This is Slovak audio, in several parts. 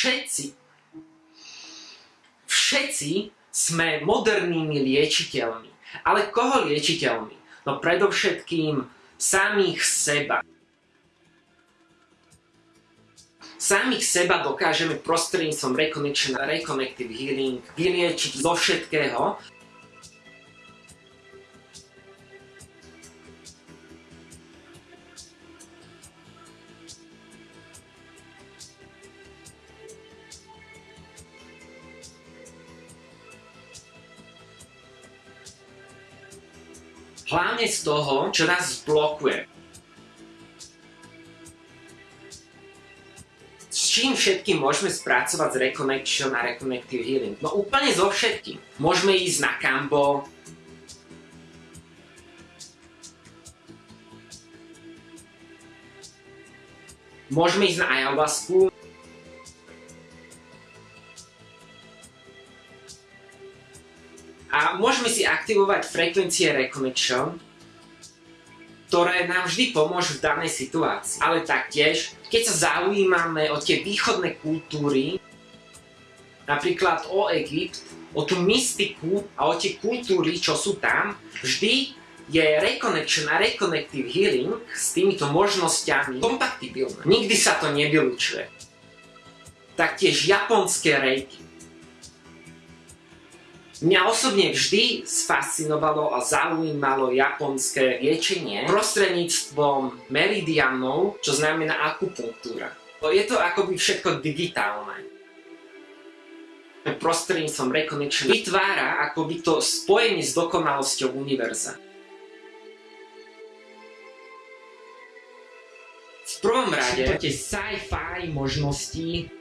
všetci, všetci sme modernými liečiteľmi. Ale koho liečiteľmi? No predovšetkým samých seba. Samých seba dokážeme prostredníctvom Reconnection a Reconnective Healing vyliečiť zo všetkého, hlavne z toho, čo nás blokuje. S čím všetkým môžeme spracovať s Reconnection a Reconnective Healing? No úplne so všetkým. Môžeme ísť na Kambo, Môžeme ísť na ayahuasku, A môžeme si aktivovať frekvencie Reconnection, ktoré nám vždy pomôžu v danej situácii. Ale taktiež, keď sa zaujímame o tie východné kultúry, napríklad o Egypt, o tú mystiku a o tie kultúry, čo sú tam, vždy je Reconnection a Reconnective Healing s týmito možnosťami kompatibilné. Nikdy sa to nevylučuje. Taktiež japonské reiki Mňa osobne vždy sfascinovalo a zaujímalo japonské liečenie prostredníctvom meridianov, čo znamená akupunktúra. Je to akoby všetko digitálne. Prostredníctvom Reconnection vytvára akoby to spojenie s dokonalosťou univerza. V prvom rade tie sci-fi možnosti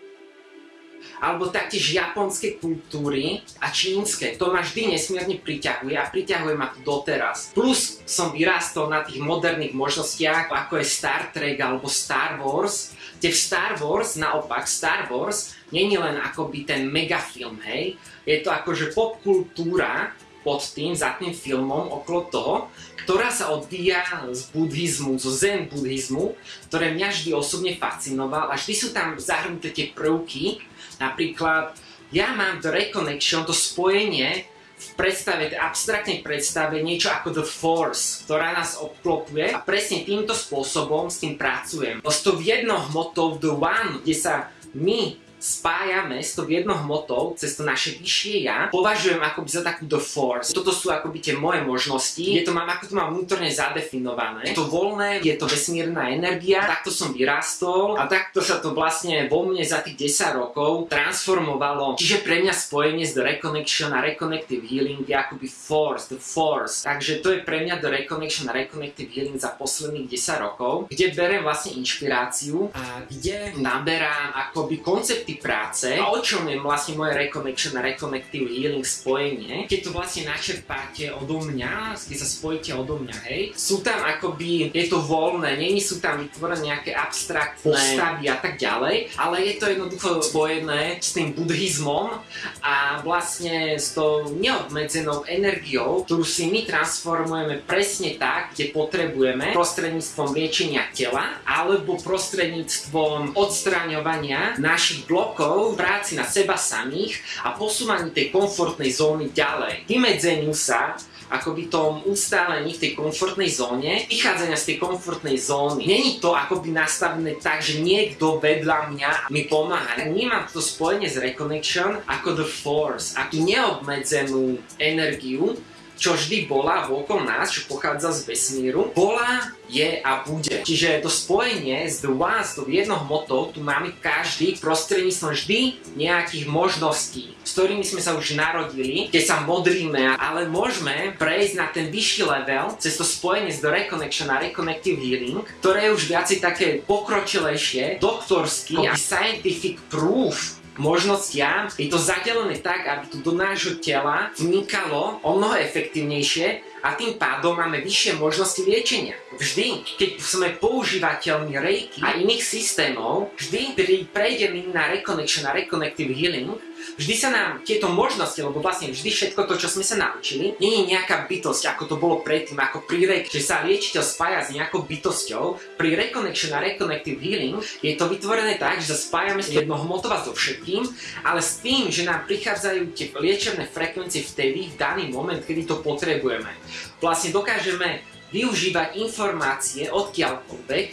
alebo taktiež japonské kultúry a čínske. To ma vždy nesmierne priťahuje a priťahuje ma to doteraz. Plus som vyrástol na tých moderných možnostiach, ako je Star Trek alebo Star Wars, kde v Star Wars, naopak Star Wars, není len akoby ten megafilm, hej, je to akože popkultúra, pod tým, za tým filmom, okolo toho, ktorá sa odvíja z buddhizmu, zo zen buddhizmu, ktoré mňa vždy osobne fascinoval a vždy sú tam zahrnuté tie prvky, Napríklad, ja mám The Reconnection, to spojenie v predstave, v abstraktnej predstave niečo ako The Force, ktorá nás obklopuje. A presne týmto spôsobom s tým pracujem. S tou jednou hmotou The One, kde sa my spájame s tou jednou cez to naše vyššie ja, považujem akoby za takú the force. Toto sú akoby tie moje možnosti, je to mám, ako to mám vnútorne zadefinované. Je to voľné, je to vesmírna energia, takto som vyrástol a takto sa to vlastne vo mne za tých 10 rokov transformovalo. Čiže pre mňa spojenie s The Reconnection a Reconnective Healing je akoby force, the force. Takže to je pre mňa The Reconnection a Reconnective Healing za posledných 10 rokov, kde berem vlastne inšpiráciu a kde naberám akoby koncept aspekty práce. A o čom je vlastne moje Reconnection a Reconnective Healing spojenie, keď to vlastne načerpáte odo mňa, keď sa spojíte odo mňa, hej, sú tam akoby, je to voľné, není sú tam vytvorené nejaké abstraktné postavy a tak ďalej, ale je to jednoducho spojené s tým buddhizmom a vlastne s tou neobmedzenou energiou, ktorú si my transformujeme presne tak, kde potrebujeme prostredníctvom liečenia tela alebo prostredníctvom odstraňovania našich blokov blokov v práci na seba samých a posúvaní tej komfortnej zóny ďalej. Vymedzeniu sa akoby tom ustálení v tej komfortnej zóne, vychádzania z tej komfortnej zóny. Není to akoby nastavené tak, že niekto vedľa mňa mi pomáha. Vnímam to spojenie s Reconnection ako The Force, ako neobmedzenú energiu, čo vždy bola vôkol nás, čo pochádza z vesmíru, bola, je a bude. Čiže to spojenie The One, s tou jednou hmotou, tu máme každý prostredníctvom vždy nejakých možností, s ktorými sme sa už narodili, keď sa modríme, ale môžeme prejsť na ten vyšší level cez to spojenie s The Reconnection a Reconnective Healing, ktoré je už viacej také pokročilejšie, doktorský a scientific proof možnostiam. Je to zadelené tak, aby to do nášho tela vnikalo o mnoho efektívnejšie a tým pádom máme vyššie možnosti liečenia. Vždy, keď sme používateľmi Reiki a iných systémov, vždy prejdeme na Reconnection a Reconnective Healing, vždy sa nám tieto možnosti, lebo vlastne vždy všetko to, čo sme sa naučili, nie je nejaká bytosť, ako to bolo predtým, ako pri Reiki, že sa liečiteľ spája s nejakou bytosťou. Pri Reconnection a Reconnective Healing je to vytvorené tak, že sa spájame s jednohmotova so všetkým, ale s tým, že nám prichádzajú tie liečebné frekvencie vtedy, v daný moment, kedy to potrebujeme. Vlastne dokážeme využívať informácie odkiaľkoľvek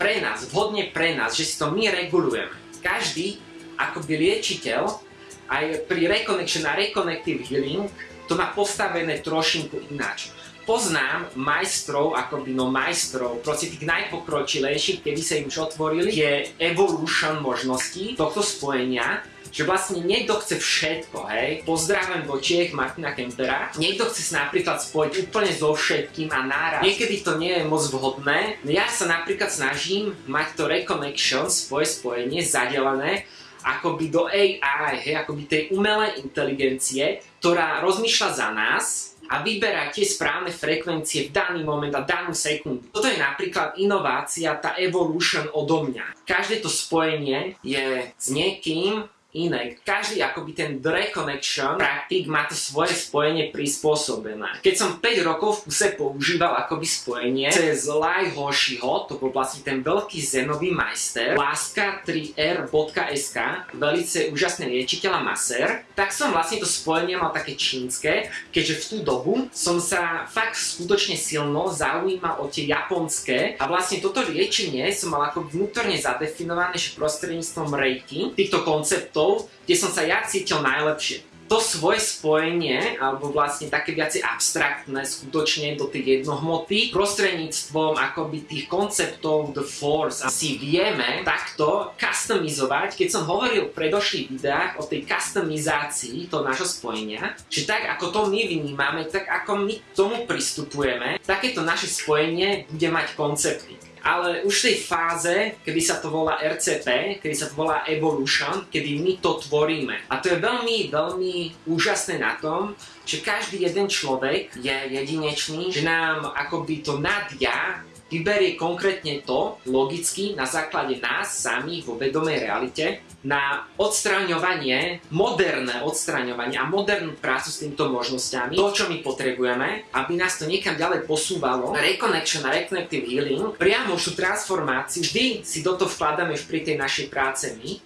pre nás, vhodne pre nás, že si to my regulujeme. Každý akoby liečiteľ aj pri Reconnection a Reconnective Healing to má postavené trošinku ináč. Poznám majstrov, akoby no majstrov, proste tých najpokročilejších, keby sa im už otvorili, je evolution možností tohto spojenia, že vlastne niekto chce všetko, hej. Pozdravujem do Čiech Martina Kempera. Niekto chce sa napríklad spojiť úplne so všetkým a náraz. Niekedy to nie je moc vhodné. Ja sa napríklad snažím mať to reconnection, svoje spojenie, zadelené, akoby do AI, hej, akoby tej umelej inteligencie, ktorá rozmýšľa za nás, a vyberá tie správne frekvencie v daný moment a danú sekundu. Toto je napríklad inovácia, tá evolution odo mňa. Každé to spojenie je s niekým, iné. Každý akoby ten reconnection praktik má to svoje spojenie prispôsobené. Keď som 5 rokov v kuse používal akoby spojenie cez Lai Hoshiho, to bol vlastne ten veľký zenový majster, láska3r.sk, velice úžasný liečiteľ a masér, tak som vlastne to spojenie mal také čínske, keďže v tú dobu som sa fakt skutočne silno zaujímal o tie japonské a vlastne toto liečenie som mal ako vnútorne zadefinované, že prostredníctvom reiki, týchto konceptov konceptov, kde som sa ja cítil najlepšie. To svoje spojenie, alebo vlastne také viacej abstraktné, skutočne do tej jednohmoty, prostredníctvom akoby tých konceptov The Force si vieme takto customizovať, keď som hovoril v predošlých videách o tej customizácii toho nášho spojenia, že tak ako to my vnímame, tak ako my k tomu pristupujeme, takéto naše spojenie bude mať koncepty ale už v tej fáze, kedy sa to volá RCP, kedy sa to volá Evolution, kedy my to tvoríme. A to je veľmi, veľmi úžasné na tom, že každý jeden človek je jedinečný, že nám akoby to nadia vyberie konkrétne to, logicky, na základe nás samých vo vedomej realite, na odstraňovanie, moderné odstraňovanie a modernú prácu s týmito možnosťami, to, čo my potrebujeme, aby nás to niekam ďalej posúvalo, reconnection a reconnective healing, priamo tú transformáciu, vždy si do toho vkladáme pri tej našej práce my,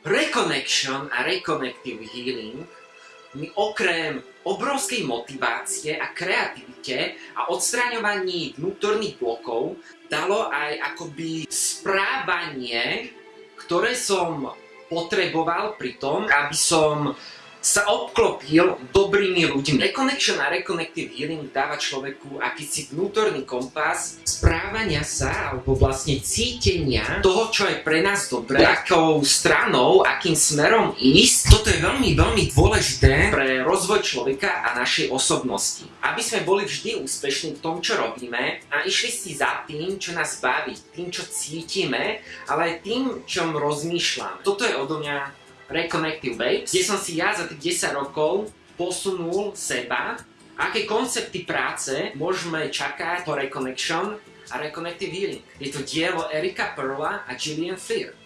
Reconnection a Reconnective Healing mi okrem obrovskej motivácie a kreativite a odstráňovaní vnútorných blokov dalo aj akoby správanie, ktoré som potreboval pri tom, aby som sa obklopil dobrými ľuďmi. Reconnection a Reconnective Healing dáva človeku akýsi vnútorný kompas správania sa, alebo vlastne cítenia toho, čo je pre nás dobré, akou stranou, akým smerom ísť. Toto je veľmi, veľmi dôležité pre rozvoj človeka a našej osobnosti. Aby sme boli vždy úspešní v tom, čo robíme a išli si za tým, čo nás baví, tým, čo cítime, ale aj tým, čom rozmýšľam. Toto je odo mňa Reconnective Babes, kde som si ja za tých 10 rokov posunul seba, aké koncepty práce môžeme čakať po Reconnection a Reconnective Healing. Je to dielo Erika Perla a Gillian Fear.